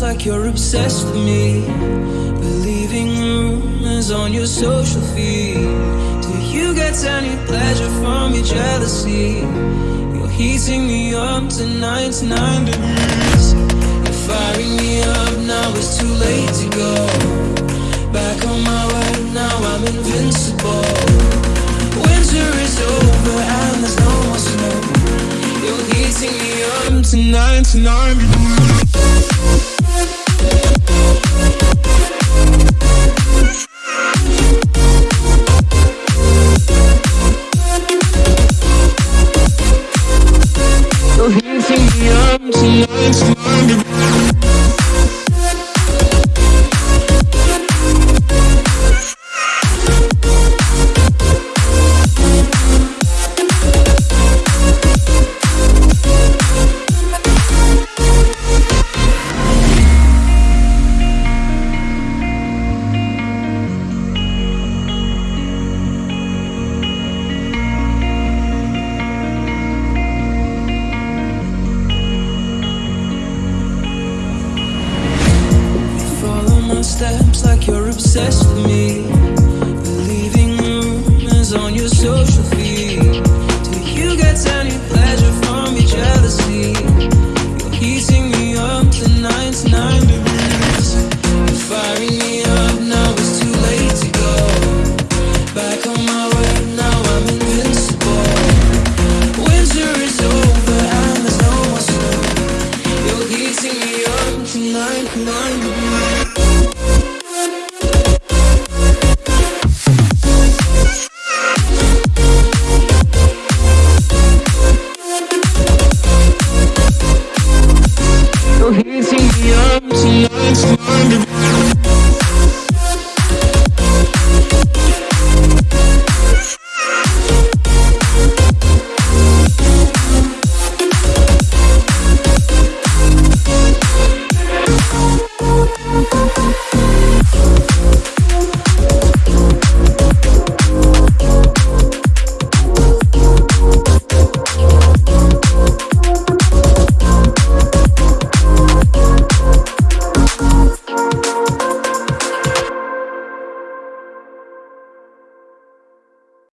like you're obsessed with me. Believing rumors on your social feed. Do you get any pleasure from your jealousy? You're heating me up to 99 degrees. Heating me up to 99 degrees. You're heating obsessed with me. Rumors on your social feed. Do you get any pleasure from your jealousy? You're heating me up to 99 degrees. You're firing me up, now it's too late to go. Back on my way, now I'm invincible. Winter is over and there's no more snow. You're heating me up to 99 degrees. nights,